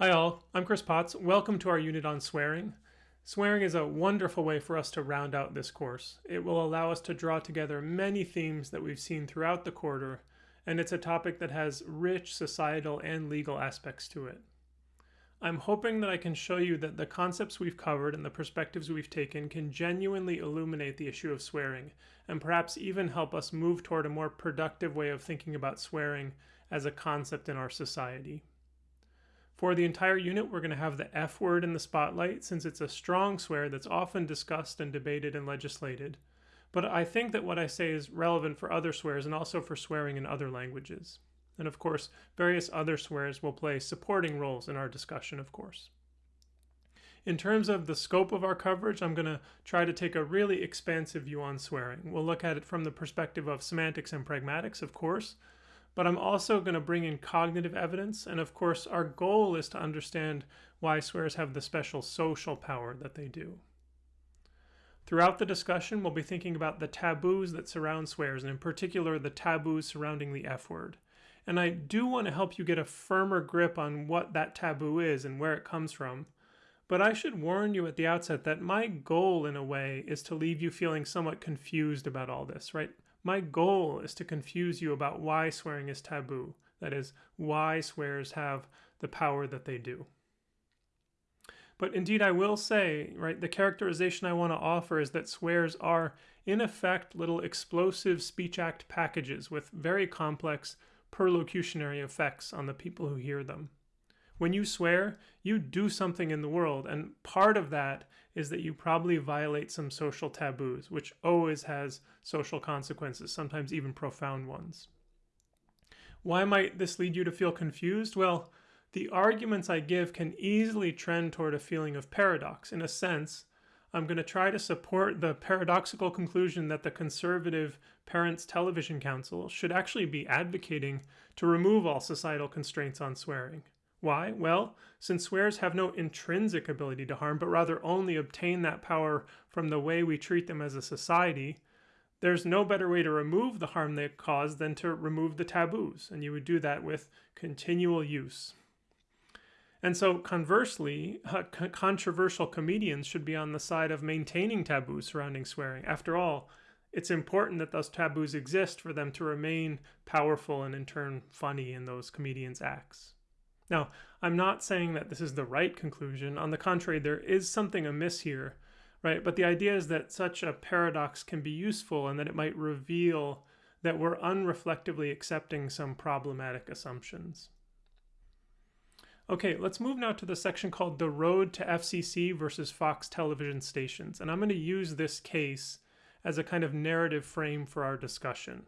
Hi all, I'm Chris Potts. Welcome to our unit on swearing. Swearing is a wonderful way for us to round out this course. It will allow us to draw together many themes that we've seen throughout the quarter, and it's a topic that has rich societal and legal aspects to it. I'm hoping that I can show you that the concepts we've covered and the perspectives we've taken can genuinely illuminate the issue of swearing, and perhaps even help us move toward a more productive way of thinking about swearing as a concept in our society. For the entire unit, we're going to have the F word in the spotlight since it's a strong swear that's often discussed and debated and legislated. But I think that what I say is relevant for other swears and also for swearing in other languages. And of course, various other swears will play supporting roles in our discussion, of course. In terms of the scope of our coverage, I'm going to try to take a really expansive view on swearing. We'll look at it from the perspective of semantics and pragmatics, of course, but I'm also going to bring in cognitive evidence. And of course, our goal is to understand why swears have the special social power that they do. Throughout the discussion, we'll be thinking about the taboos that surround swears, and in particular, the taboos surrounding the F word. And I do want to help you get a firmer grip on what that taboo is and where it comes from. But I should warn you at the outset that my goal, in a way, is to leave you feeling somewhat confused about all this, right? My goal is to confuse you about why swearing is taboo. That is, why swears have the power that they do. But indeed, I will say, right, the characterization I want to offer is that swears are, in effect, little explosive speech act packages with very complex perlocutionary effects on the people who hear them. When you swear, you do something in the world, and part of that is that you probably violate some social taboos, which always has social consequences, sometimes even profound ones. Why might this lead you to feel confused? Well, the arguments I give can easily trend toward a feeling of paradox. In a sense, I'm going to try to support the paradoxical conclusion that the conservative Parents Television Council should actually be advocating to remove all societal constraints on swearing. Why? Well, since swears have no intrinsic ability to harm, but rather only obtain that power from the way we treat them as a society, there's no better way to remove the harm they cause than to remove the taboos, and you would do that with continual use. And so, conversely, controversial comedians should be on the side of maintaining taboos surrounding swearing. After all, it's important that those taboos exist for them to remain powerful and, in turn, funny in those comedians' acts. Now, I'm not saying that this is the right conclusion. On the contrary, there is something amiss here, right? But the idea is that such a paradox can be useful and that it might reveal that we're unreflectively accepting some problematic assumptions. Okay, let's move now to the section called The Road to FCC versus Fox television stations. And I'm going to use this case as a kind of narrative frame for our discussion.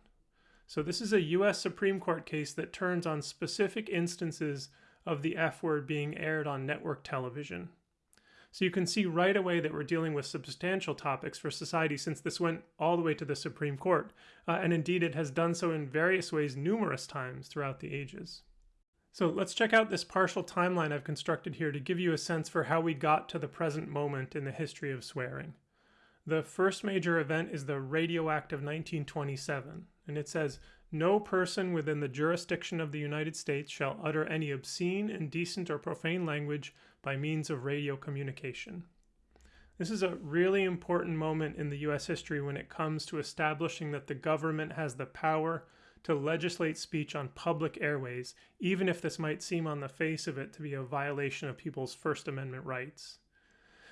So this is a US Supreme Court case that turns on specific instances of the F word being aired on network television. So you can see right away that we're dealing with substantial topics for society since this went all the way to the Supreme Court, uh, and indeed it has done so in various ways numerous times throughout the ages. So let's check out this partial timeline I've constructed here to give you a sense for how we got to the present moment in the history of swearing. The first major event is the Radio Act of 1927, and it says, No person within the jurisdiction of the United States shall utter any obscene, indecent, or profane language by means of radio communication. This is a really important moment in the US history when it comes to establishing that the government has the power to legislate speech on public airways, even if this might seem on the face of it to be a violation of people's First Amendment rights.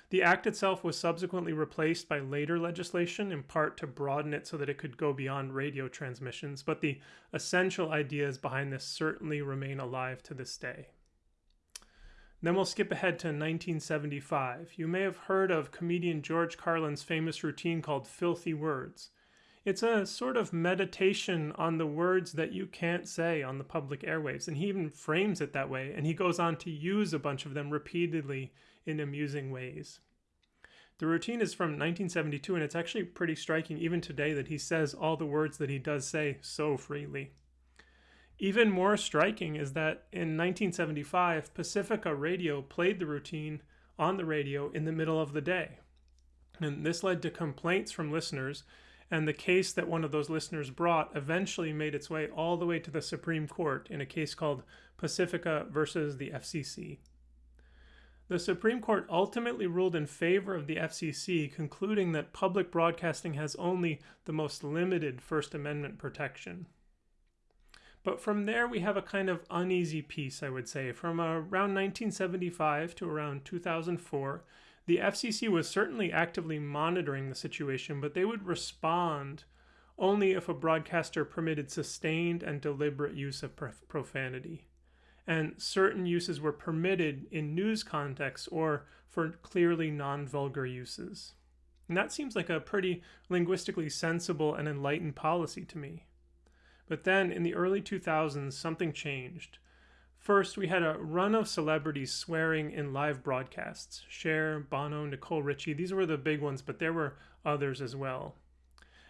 The act itself was subsequently replaced by later legislation, in part to broaden it so that it could go beyond radio transmissions, but the essential ideas behind this certainly remain alive to this day. Then we'll skip ahead to 1975. You may have heard of comedian George Carlin's famous routine called Filthy Words. It's a sort of meditation on the words that you can't say on the public airwaves, and he even frames it that way, and he goes on to use a bunch of them repeatedly in amusing ways. The routine is from 1972, and it's actually pretty striking even today that he says all the words that he does say so freely. Even more striking is that in 1975, Pacifica Radio played the routine on the radio in the middle of the day. And this led to complaints from listeners and the case that one of those listeners brought eventually made its way all the way to the Supreme Court in a case called Pacifica versus the FCC. The Supreme Court ultimately ruled in favor of the FCC, concluding that public broadcasting has only the most limited First Amendment protection. But from there, we have a kind of uneasy peace, I would say. From around 1975 to around 2004, the FCC was certainly actively monitoring the situation, but they would respond only if a broadcaster permitted sustained and deliberate use of profanity. And certain uses were permitted in news contexts or for clearly non vulgar uses. And that seems like a pretty linguistically sensible and enlightened policy to me. But then in the early 2000s, something changed. First, we had a run of celebrities swearing in live broadcasts Cher, Bono, Nicole Richie. These were the big ones, but there were others as well.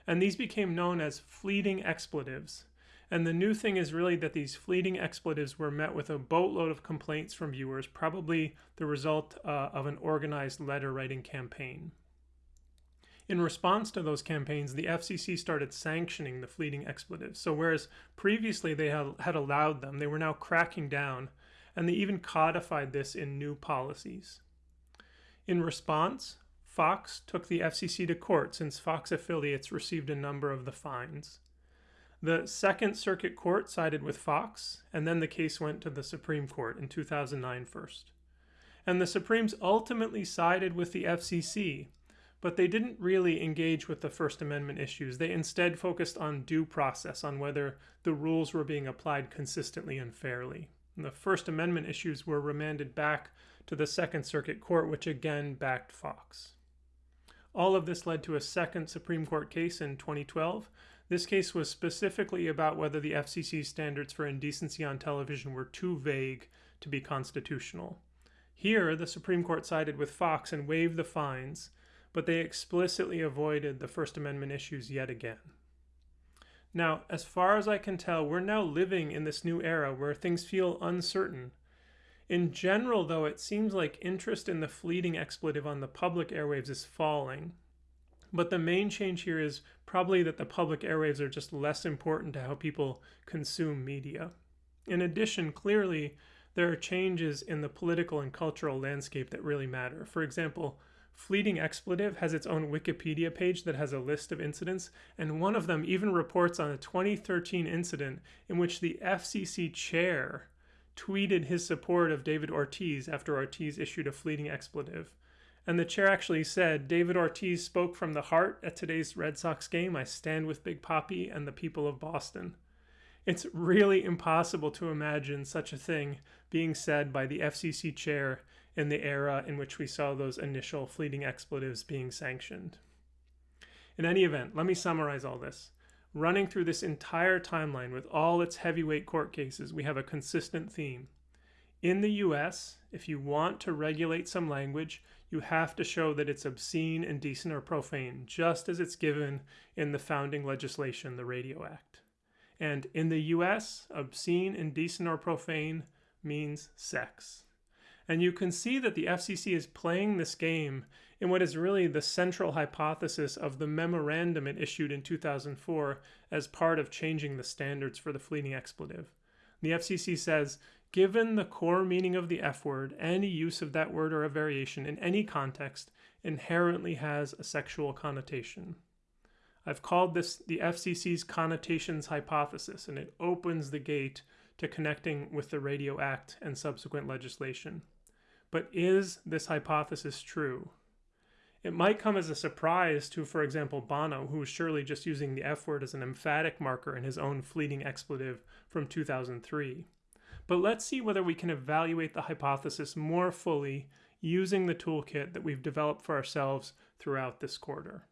And these became known as fleeting expletives. And the new thing is really that these fleeting expletives were met with a boatload of complaints from viewers, probably the result uh, of an organized letter writing campaign. In response to those campaigns, the FCC started sanctioning the fleeting expletives. So, whereas previously they had, had allowed them, they were now cracking down, and they even codified this in new policies. In response, Fox took the FCC to court since Fox affiliates received a number of the fines. The Second Circuit Court sided with Fox, and then the case went to the Supreme Court in 2009 first. And the Supremes ultimately sided with the FCC, but they didn't really engage with the First Amendment issues. They instead focused on due process, on whether the rules were being applied consistently and fairly. And the First Amendment issues were remanded back to the Second Circuit Court, which again backed Fox. All of this led to a second Supreme Court case in 2012. This case was specifically about whether the FCC's standards for indecency on television were too vague to be constitutional. Here, the Supreme Court sided with Fox and waived the fines, but they explicitly avoided the First Amendment issues yet again. Now, as far as I can tell, we're now living in this new era where things feel uncertain. In general, though, it seems like interest in the fleeting expletive on the public airwaves is falling. But the main change here is probably that the public airwaves are just less important to how people consume media. In addition, clearly, there are changes in the political and cultural landscape that really matter. For example, Fleeting Expletive has its own Wikipedia page that has a list of incidents, and one of them even reports on a 2013 incident in which the FCC chair tweeted his support of David Ortiz after Ortiz issued a fleeting expletive. And the chair actually said, David Ortiz spoke from the heart at today's Red Sox game. I stand with Big Papi and the people of Boston. It's really impossible to imagine such a thing being said by the FCC chair in the era in which we saw those initial fleeting expletives being sanctioned. In any event, let me summarize all this. Running through this entire timeline with all its heavyweight court cases, we have a consistent theme. In the US, if you want to regulate some language, you have to show that it's obscene, indecent, or profane, just as it's given in the founding legislation, the Radio Act. And in the US, obscene, indecent, or profane means sex. And you can see that the FCC is playing this game in what is really the central hypothesis of the memorandum it issued in 2004 as part of changing the standards for the fleeting expletive. The FCC says, given the core meaning of the F word, any use of that word or a variation in any context inherently has a sexual connotation. I've called this the FCC's connotations hypothesis, and it opens the gate to connecting with the Radio Act and subsequent legislation. But is this hypothesis true? It might come as a surprise to, for example, Bono, who was surely just using the F word as an emphatic marker in his own fleeting expletive from 2003. But let's see whether we can evaluate the hypothesis more fully using the toolkit that we've developed for ourselves throughout this quarter.